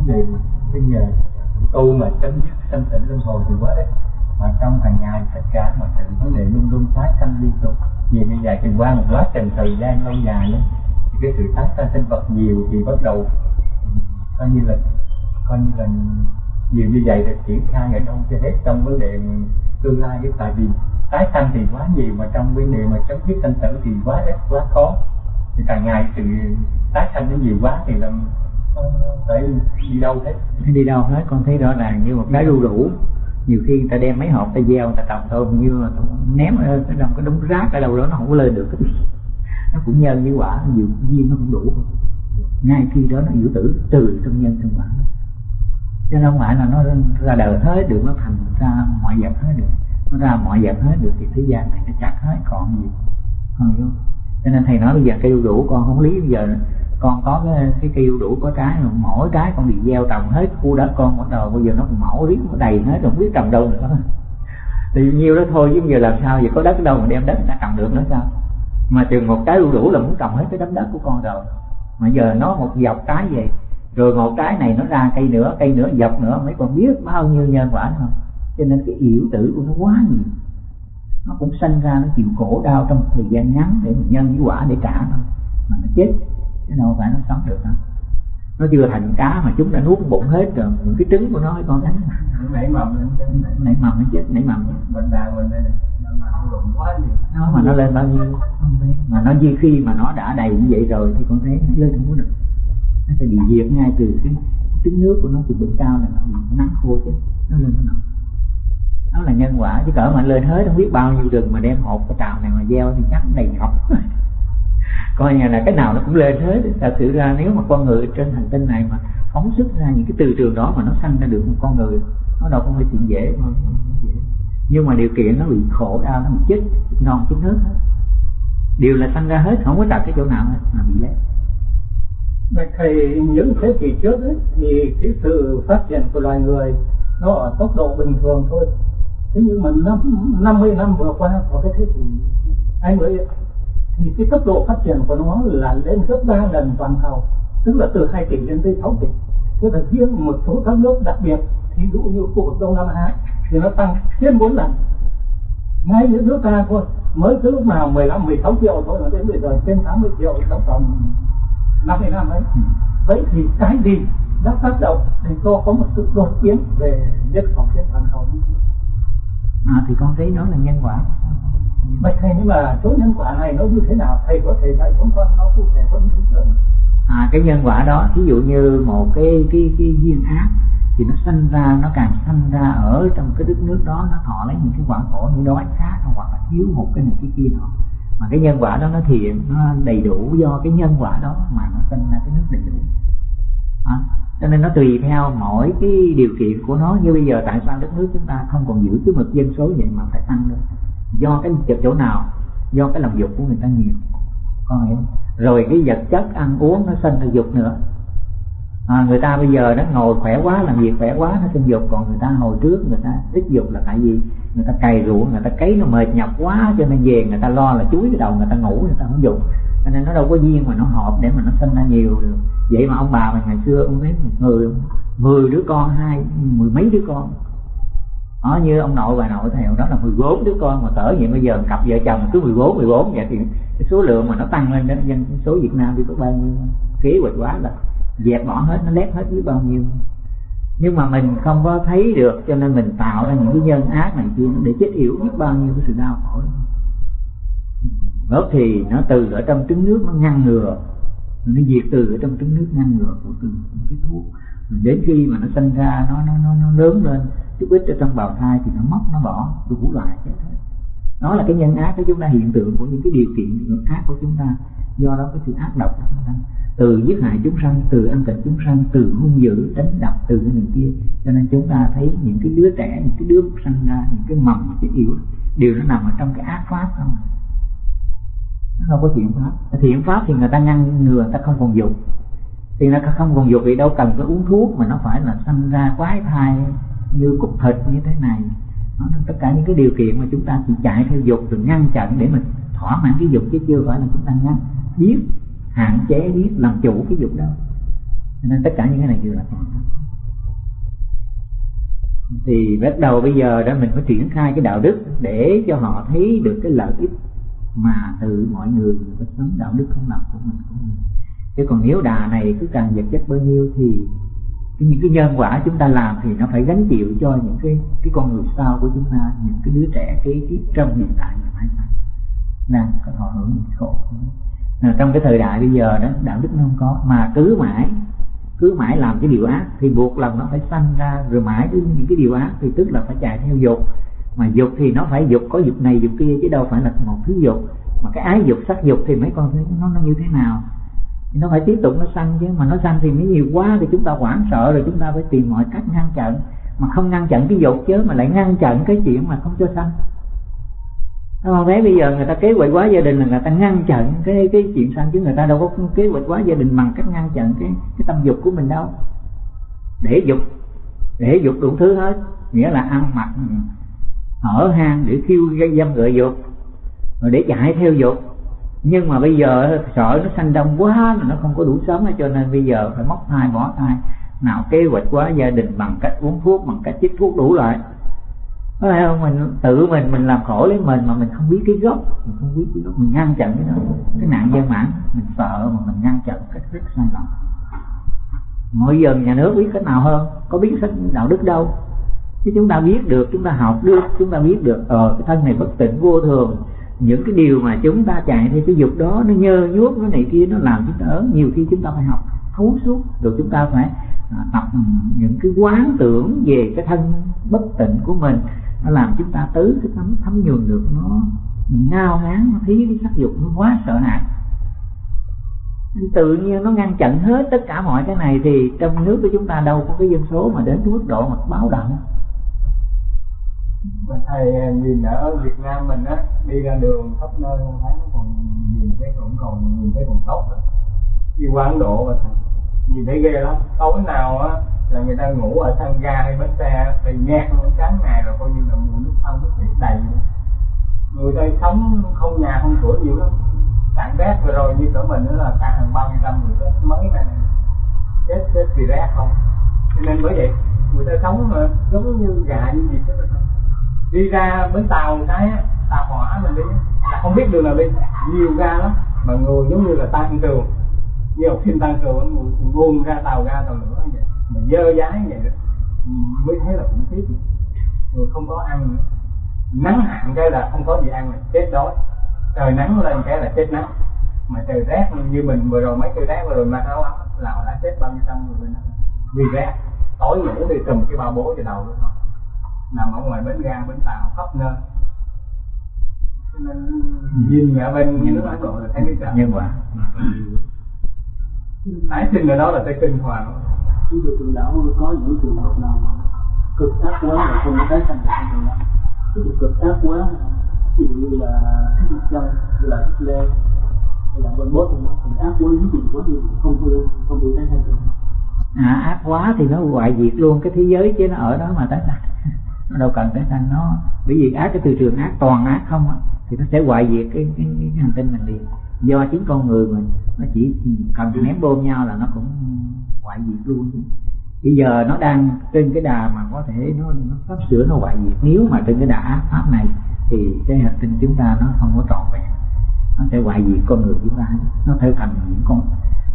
vấn đề bây giờ tu mà chấm dứt sanh tử luân hồi thì quá ít. Mà trong hàng ngày tất cả mọi sự vấn đề luôn luôn tái sanh liên tục. Vì như vậy thì qua một quá trình thời gian lâu dài ấy, thì cái sự tái sanh sinh vật nhiều thì bắt đầu coi như là coi như là nhiều như vậy thì triển khai ở trong cho hết trong vấn đề tương lai cái tại vì tái sanh thì quá nhiều mà trong vấn đề mà chấm dứt sanh tử thì quá ít quá khó. Thì càng ngày sự tái sanh nó nhiều quá thì làm phải đi đâu hết đi đâu hết con thấy rõ ràng như một cái đu đủ nhiều khi người ta đem mấy hộp ta gieo người ta trồng thôi như là ném ở trong cái đống rác ở đâu đó nó không có lên được. Nó cũng nhân với quả nhiều duyên nó không đủ. Ngay khi đó nó giữ tử từ trong nhân trong quả. Cho nên không phải là nó ra đời hết được nó thành ra mọi vật hết được. Nó ra mọi vật hết được thì thế gian này nó chặt hết còn gì? Còn hiểu cho nên thầy nói bây giờ cây đu đủ con không lý bây giờ. Con có cái, cái cây đu đủ có trái mà mỗi trái con bị gieo trồng hết khu đất con bắt đầu bây giờ nó còn mẫu riết nó đầy hết không biết trồng đâu nữa. Thì nhiêu đó thôi chứ bây giờ làm sao giờ có đất đâu mà đem đất ra trồng được nữa sao? Mà chừng một trái đu đủ là muốn trồng hết cái đám đất của con rồi. Mà giờ nó một dọc trái vậy rồi một trái này nó ra cây nữa cây nữa dọc nữa mấy con biết bao nhiêu nhân quả không? Cho nên cái yếu tử của nó quá nhiều nó cũng sanh ra nó chịu khổ đau trong thời gian ngắn để mình nhân với quả để trả thôi. Mà nó chết chứ đâu phải nó sống được đâu. Nó chưa thành cá mà chúng đã nuốt bụng hết rồi những cái trứng của nó con thấy nảy mầm nảy mầm nó chết nảy mầm. Mình đàn mình đây nó mà nó lên bao nhiêu? Mà nó như khi mà nó đã đầy như vậy rồi thì con thấy nó lên không có được. Nó sẽ bị diệt ngay từ cái trứng nước của nó từ bụng cao là nó bị nắng khô chứ. Nó lên nó nổi nó là nhân quả chứ cỡ mà lên hết không biết bao nhiêu rừng mà đem hộp cái trào này mà gieo thì chắc đầy ngọc coi như là cái nào nó cũng lên hết. Thật sự ra nếu mà con người trên hành tinh này mà phóng xuất ra những cái từ trường đó mà nó sanh ra được một con người nó đâu không phải chuyện dễ mà dễ. Nhưng mà điều kiện nó bị khổ đau nó bị chết non chết nước hết. Điều là sanh ra hết không có đặt cái chỗ nào hết mà bị lấy thầy những thế kỷ trước ấy, thì cái sự phát triển của loài người nó ở tốc độ bình thường thôi thế nhưng mà năm 50 năm vừa qua của cái thế kỷ hai mươi thì cái tốc độ phát triển của nó là lên gấp ba lần toàn cầu tức là từ 2 tỷ lên tới 6 tỷ thế là riêng một số các nước đặc biệt thí dụ như khu vực đông nam á thì nó tăng trên 4 lần. Ngay những nước ta thôi mới từ lúc nào 15 16 triệu thôi mà đến bây giờ trên 80 triệu trong vòng 50 năm ấy. Vậy thì cái gì đã tác động để cho có một sự đột biến về nhân khẩu trên toàn cầu à, thì con thấy đó là nhân quả. Bạch thầy nhưng mà số nhân quả này nó như thế nào? Thầy có thể dạy chúng con nó cụ thể hơn chút nữa à cái nhân quả đó ví dụ như một cái cái cái duyên ác thì nó sinh ra nó càng sinh ra ở trong cái đất nước đó nó thọ lấy những cái quả khổ như đói khát hoặc là thiếu một cái này cái kia đó. Mà cái nhân quả đó nó thiện nó đầy đủ do cái nhân quả đó mà nó sinh ra cái nước đầy đủ. À, cho nên nó tùy theo mỗi cái điều kiện của nó. Như bây giờ tại sao đất nước chúng ta không còn giữ cái mực dân số vậy mà phải tăng nữa do cái chỗ nào? Do cái lòng dục của người ta nhiều. Con hiểu rồi cái vật chất ăn uống nó sinh ra dục nữa. À, người ta bây giờ nó ngồi khỏe quá làm việc khỏe quá nó sinh dục. Còn người ta hồi trước người ta ít dục là tại vì người ta cày ruộng người ta cấy nó mệt nhọc quá cho nên về người ta lo là chuối cái đầu người ta ngủ người ta không dục cho nên nó đâu có duyên mà nó hợp để mà nó sinh ra nhiều được. Vậy mà ông bà mình ngày xưa ông thấy một người, mười đứa con, hai, mười mấy đứa con. Đó như ông nội bà nội thầy đó là 14 đứa con mà cỡ vậy. Bây giờ cặp vợ chồng cứ 14 14 vậy thì cái số lượng mà nó tăng lên đến dân số Việt Nam thì có bao nhiêu? Kế hoạch quá là dẹp bỏ hết, nó lép hết biết bao nhiêu. Nhưng mà mình không có thấy được, cho nên mình tạo ra những cái nhân ác này kia để chết yểu biết bao nhiêu cái sự đau khổ đó thì nó từ ở trong trứng nước nó ngăn ngừa. Nó diệt từ ở trong trứng nước ngăn ngừa của từng cái thuốc. Đến khi mà nó sinh ra nó nó nó, nó lớn lên chút ít ở trong bào thai thì nó mất nó bỏ đủ loại cái thế. Nó là cái nhân ác của chúng ta hiện tượng của những cái điều kiện ác của chúng ta. Do đó cái sự ác độc của chúng ta. Từ giết hại chúng sanh từ ăn thịt chúng sanh từ hung dữ đánh đập từ cái này kia. Cho nên chúng ta thấy những cái đứa trẻ những cái đứa sinh ra những cái mầm những cái yếu đều nó nằm ở trong cái ác pháp không? Nó không có thiện pháp. Thiện pháp thì người ta ngăn ngừa, người ta không còn dục. Thì nó không còn dục thì đâu cần phải uống thuốc mà nó phải là sinh ra quái thai như cúc thịt như thế này. Nó tất cả những cái điều kiện mà chúng ta chỉ chạy theo dục rồi ngăn chặn để mình thỏa mãn cái dục chứ chưa phải là chúng ta ngăn. Biết, hạn chế, biết làm chủ cái dục đâu nên tất cả những cái này đều là toàn thì bắt đầu bây giờ đó mình phải triển khai cái đạo đức để cho họ thấy được cái lợi ích mà từ mọi người người sống đạo đức không lập của mình của mình. Chứ còn nếu đà này cứ càng vật chất bao nhiêu thì những cái nhân quả chúng ta làm thì nó phải gánh chịu cho những cái cái con người sau của chúng ta, những cái đứa trẻ, cái kiếp trong hiện tại và mãi mãi đang có thọ hưởng những khổ Nào, trong cái thời đại bây giờ đó, đạo đức nó không có, mà cứ mãi cứ mãi làm cái điều ác thì buộc lòng nó phải sanh ra, rồi mãi đến những cái điều ác thì tức là phải chạy theo dục mà dục thì nó phải dục, có dục này, dục kia, chứ đâu phải là một thứ dục. Mà cái ái dục, sắc dục thì mấy con thấy nó nó như thế nào? Thì nó phải tiếp tục nó sanh chứ. Mà nó sanh thì mới nhiều quá thì chúng ta hoảng sợ rồi chúng ta phải tìm mọi cách ngăn chặn. Mà không ngăn chặn cái dục chứ, mà lại ngăn chặn cái chuyện mà không cho sanh. Đúng không? Thấy bây giờ người ta kế hoạch quá gia đình là người ta ngăn chặn cái cái chuyện sanh chứ người ta đâu có kế hoạch quá gia đình bằng cách ngăn chặn cái cái tâm dục của mình đâu. Để dục. Để dục đủ thứ hết. Nghĩa là ăn mặc ở hang để khiêu gây dâm gợi dục rồi để chạy theo dục nhưng mà bây giờ sợ nó sanh đông quá nó không có đủ sớm, cho nên bây giờ phải móc thai bỏ thai. Nào kế hoạch quá gia đình bằng cách uống thuốc bằng cách chích thuốc đủ loại. Có phải không? Mình tự mình mình làm khổ lấy mình mà mình không biết cái gốc mình không biết cái gốc. Mình ngăn chặn cái đó. Cái nạn dân mãn mình sợ mà mình ngăn chặn cách rất sai lầm. Mỗi giờ nhà nước biết cách nào hơn? Có biết sách đạo đức đâu? Chứ chúng ta biết được chúng ta học được chúng ta biết được ờ cái thân này bất tỉnh vô thường. Những cái điều mà chúng ta chạy theo cái dục đó nó nhơ nhuốc nó này kia nó làm chúng ta ớn. Nhiều khi chúng ta phải học thấu suốt. Rồi chúng ta phải à, tập những cái quán tưởng về cái thân bất tịnh của mình. Nó làm chúng ta tứ cái thấm thấm nhường được nó ngao ngán nó thấy cái sắc dục nó quá sợ hãi. Tự nhiên nó ngăn chặn hết tất cả mọi cái này thì trong nước của chúng ta đâu có cái dân số mà đến cái mức độ mà báo động mà thầy à, nhìn ở Việt Nam mình á, đi ra đường khắp nơi thấy nó còn nhìn thấy cũng còn nhìn thấy còn tốt rồi đi qua Ấn Độ mà thầy, nhìn thấy ghê lắm. Tối nào á, là người ta ngủ ở sân ga hay bến xe thì nhạt luôn sáng ngày rồi coi như là mùi nước thân nước biển đầy người ta sống không nhà không cửa nhiều lắm. Cạn rác vừa rồi như cỡ mình đó là cả hàng bao nhiêu năm người chết. Mới này chết chết vì rác không? Cho nên bởi vậy, người ta sống mà giống như gà như gì chứ. đó đi ra bến tàu cái tàu hỏa mình đi. Là không biết đường nào đi. Nhiều ga lắm. Mà người giống như là tan trường như học sinh tan trường buông ra tàu ra tàu nữa vậy. Mà dơ dái vậy đó. Mới thấy là khủng khiếp người không có ăn nắng hạn cái là không có gì ăn là chết đói. Trời nắng lên cái là chết nắng. Mà trời rét như mình vừa rồi, mấy trời rét vừa rồi mặc áo ấm là đã chết bao nhiêu trăm người bên vì rét. Tối ngủ thì cầm cái bao bố vào đầu luôn nằm ở ngoài bến ga bến tàu khắp nơi. Cho nên nhìn ở bên những nước Ấn Độ là thấy cái trời nhân quả tái sinh ở đó là tới kinh hoàng. Chúng tôi tự đạo có những trường hợp nào mà cực ác quá là không có tái sanh được. Đó ví dụ cực ác quá ví dụ như là thích chân như là thích lê hay là bên bốt thì ác quá chuyện quá thì không có không bị tái sanh được à, ác quá thì nó hoại diệt luôn cái thế giới chứ nó ở đó mà tái sanh nó đâu cần tái sanh nó. Bởi vì ác cái từ trường ác toàn ác không á thì nó sẽ hoại diệt cái cái, cái, cái hành tinh mình liền. Do chính con người mình nó chỉ cần ném bom nhau là nó cũng hoại diệt luôn chứ. Bây giờ nó đang trên cái đà mà có thể nó, nó sắp sửa nó hoại diệt. Nếu mà trên cái đà ác pháp này thì cái hành tinh chúng ta nó không có trọn vẹn. Nó sẽ hoại diệt con người chúng ta. Nó theo thành những con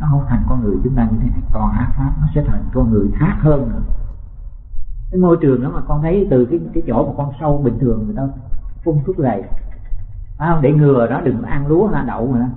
nó không thành con người chúng ta như thế này. Toàn ác pháp nó sẽ thành con người khác hơn nữa cái môi trường đó mà con thấy từ cái cái chỗ mà con sâu bình thường người ta phun thuốc lầy. Phải không? Để ngừa đó đừng ăn lúa hay đậu mà.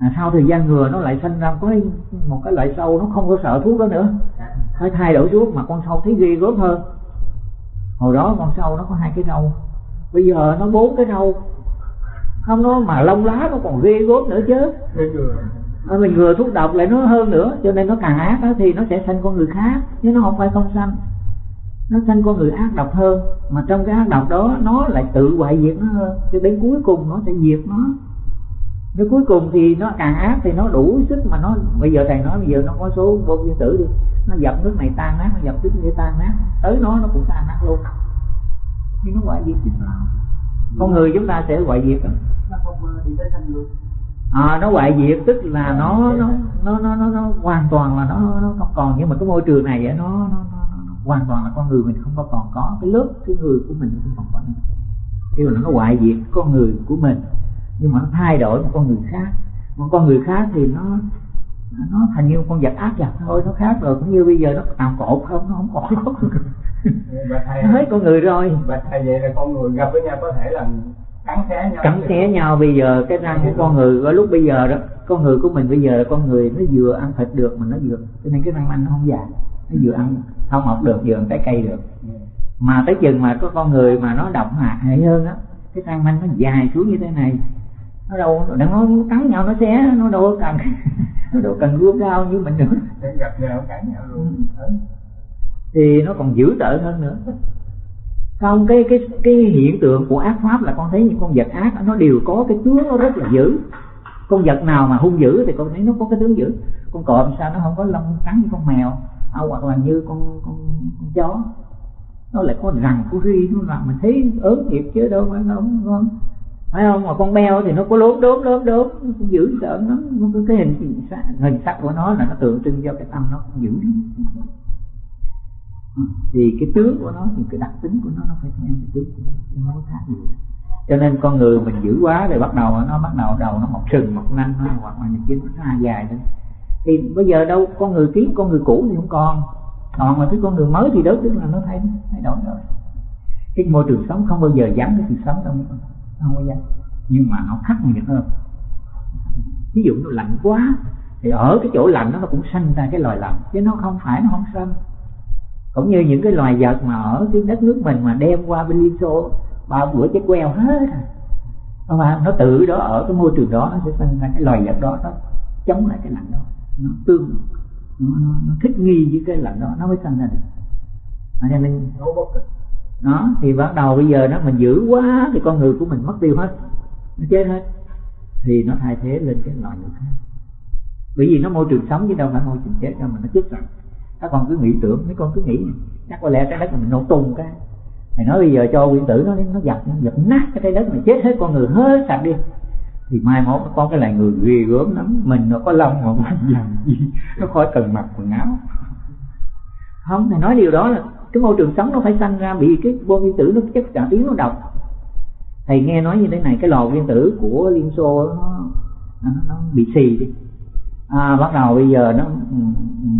À, sau thời gian ngừa nó lại sinh ra có một cái loại sâu nó không có sợ thuốc đó nữa. Phải thay đổi thuốc mà con sâu thấy ghê gớm hơn. Hồi đó con sâu nó có hai cái râu. Bây giờ nó bốn cái râu. Không nó mà lông lá nó còn ghê gớm nữa chứ. À, mình ngừa thuốc độc lại nó hơn nữa cho nên nó càng ác đó thì nó sẽ sanh con người khác chứ nó không phải không sanh nó sanh con người ác độc hơn. Mà trong cái ác độc đó nó lại tự hoại diệt nó hơn. Cho đến cuối cùng nó sẽ diệt nó. Nếu cuối cùng thì nó càng ác thì nó đủ sức mà nó bây giờ thầy nói bây giờ nó có số vô nguyên tử đi. Nó dập nước này tan nát nó dập nước kia tan nát. Tới nó nó cũng tan nát luôn. Thì nó hoại diệt chứ sao? Con người chúng ta sẽ hoại diệt à, nó hoại diệt tức là nó nó nó nó nó, nó hoàn toàn là nó nó không còn. Nhưng mà cái môi trường này nó, nó, nó hoàn toàn là con người mình không có còn có. Cái lớp cái người của mình không còn có nữa. Kêu là nó hoại diệt con người của mình. Nhưng mà nó thay đổi một con người khác. Một con người khác thì nó nó thành như con vật ác giặc thôi nó khác rồi cũng như bây giờ nó tạm cột không nó không còn. Có con người nó hết con người rồi. Và thầy vậy là con người gặp với nhau có thể là cắn xé nhau. Cắn xé nhau bây giờ. Cái răng của con người ở lúc bây giờ đó con người của mình bây giờ là con người nó vừa ăn thịt được mà nó vừa cho nên cái răng anh nó không già nó vừa ăn không mọc được ăn trái cây được. Mà tới chừng mà có con người mà nó độc hại hơn á cái răng anh nó dài xuống như thế này. Nó đâu đừng nó cắn nhau nó xé nó đâu cần. Nó đâu cần gươm cao như mình nữa. Để gặp nhau cắn nhau luôn. Ừ. thì nó còn dữ tợn hơn nữa. Không cái cái cái hiện tượng của ác pháp là con thấy những con vật ác nó đều có cái tướng nó rất là dữ. Con vật nào mà hung dữ thì con thấy nó có cái tướng dữ. Con cọp sao nó không có lông trắng như con mèo à, hoặc là như con con, con chó. Nó lại có răng của ri nó làm mình thấy ớn thiệt chứ đâu phải nó không con phải không? Mà con beo thì nó có lốm đốm lốm đốm nó cũng dữ sợ nó, nó có cái hình hình sắc của nó là nó tượng trưng cho cái tâm nó cũng dữ lắm. Ừ, thì cái tướng của nó thì cái đặc tính của nó nó phải theo cái tướng của nó nó có khác gì. Cho nên con người mình giữ quá rồi bắt đầu nó bắt đầu đầu nó mọc sừng mọc nanh nó hoặc là những cái nó ra dài lên thì bây giờ đâu, con người kiến con người cũ thì không còn. Còn mà cái con người mới thì đó tức là nó thay thay đổi rồi. Cái môi trường sống không bao giờ giảm cái sự sống đâu. Không bao giờ. Nhưng mà nó khắc nghiệt hơn. Ví dụ nó lạnh quá, thì ở cái chỗ lạnh đó nó cũng sanh ra cái loài lạnh, chứ nó không phải, nó không sanh. Cũng như những cái loài vật mà ở cái đất nước mình mà đem qua bên Liên Xô, ba bữa chết queo hết à. rồi nó tự đó, ở cái môi trường đó nó sẽ sinh ra cái loài vật đó, nó chống lại cái lạnh đó nó tương nó, nó, nó thích nghi với cái lạnh đó nó mới sinh ra được. À, cho nên nó thì bắt đầu bây giờ nó mình giữ quá thì con người của mình mất tiêu hết nó chết hết thì nó thay thế lên cái loài người khác. Bởi vì nó môi trường sống chứ đâu phải môi trường chết đâu mà nó chết rồi. Các con cứ nghĩ tưởng mấy con cứ nghĩ chắc có lẽ trái đất mình nổ tung cái. Thầy nói bây giờ cho nguyên tử nó nó dập nó dập nát cái trái đất này chết hết con người hết sạch đi thì mai mốt nó có cái loài người ghê gớm lắm. Mình nó có lông mà mình làm gì? Nó khỏi cần mặc quần áo. Không thầy nói điều đó là cái môi trường sống nó phải sanh ra bị cái bom nguyên tử nó chất trả tiếng nó độc thầy nghe nói như thế này cái lò nguyên tử của liên xô nó nó, nó bị xì đi. À, bắt đầu bây giờ nó ừ,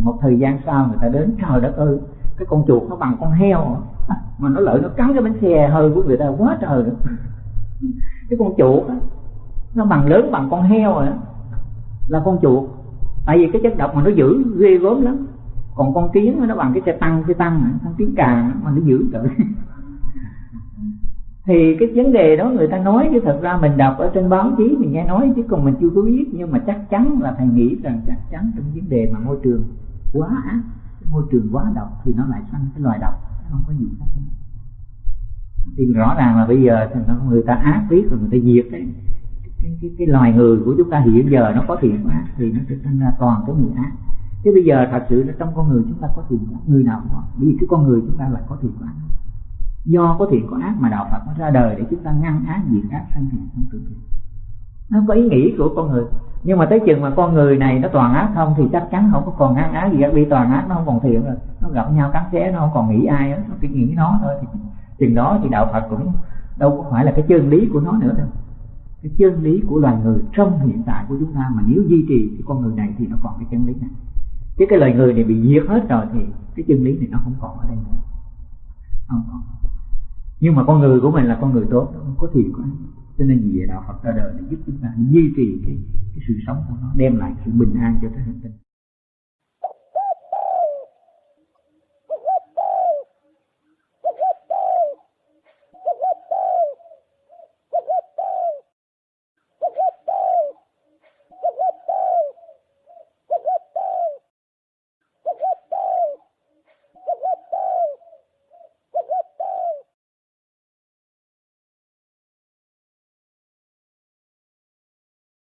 một thời gian sau người ta đến trời đất ơi cái con chuột nó bằng con heo à, mà nó lợi nó cắn cái bánh xe hơi của người ta quá trời. Cái con chuột á, nó bằng lớn bằng con heo rồi đó. là con chuột. Tại vì cái chất độc mà nó giữ, ghê gớm lắm. Còn con kiến nó bằng cái xe tăng xe tăng con kiến càng mà nó giữ được thì cái vấn đề đó người ta nói, chứ thật ra mình đọc ở trên báo chí mình nghe nói, chứ còn mình chưa có biết. Nhưng mà chắc chắn là thầy nghĩ rằng chắc chắn trong vấn đề mà môi trường quá ác môi trường quá độc thì nó lại sanh cái loài độc. Không có gì khác. Thì rõ ràng là bây giờ thì người ta ác biết rồi, người ta diệt cái cái, cái, cái loài người của chúng ta hiện giờ nó có thiện ác thì nó sẽ thành ra toàn cái người ác. Chứ bây giờ thật sự là trong con người chúng ta có thiện ác người nào cũng có. Bởi vì cái con người chúng ta là có thiện ác do có thiện có ác mà đạo Phật nó ra đời để chúng ta ngăn ác diệt ác sanh thiện sanh tự thiện. Nó có ý nghĩ của con người. Nhưng mà tới chừng mà con người này nó toàn ác không thì chắc chắn không có còn ngăn ác gì cả vì toàn ác nó không còn thiện rồi. Nó gặp nhau cắn xé nó không còn nghĩ ai nó chỉ nghĩ nó thôi. Thì chừng đó thì đạo Phật cũng đâu có phải là cái chân lý của nó nữa đâu cái chân lý của loài người trong hiện tại của chúng ta mà nếu duy trì cái con người này thì nó còn cái chân lý này. Chứ cái loài người này bị diệt hết rồi thì cái chân lý này nó không còn ở đây nữa. Không còn. Nhưng mà con người của mình là con người tốt không có thiện của cho nên vì vậy đạo Phật ra đời để giúp chúng ta duy trì cái, cái sự sống của nó đem lại sự bình an cho cái hành tinh